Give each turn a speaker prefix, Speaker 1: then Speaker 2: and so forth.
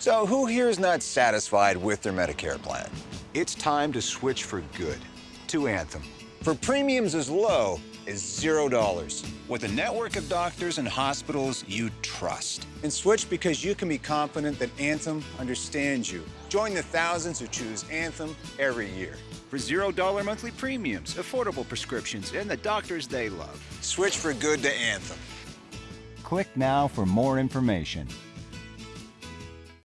Speaker 1: So who here is not satisfied with their Medicare plan?
Speaker 2: It's time to switch for good to Anthem.
Speaker 1: For premiums as low as zero dollars.
Speaker 2: With a network of doctors and hospitals you trust.
Speaker 1: And switch because you can be confident that Anthem understands you. Join the thousands who choose Anthem every year.
Speaker 2: For $0 monthly premiums, affordable prescriptions, and the doctors they love.
Speaker 1: Switch for good to Anthem.
Speaker 3: Click now for more information.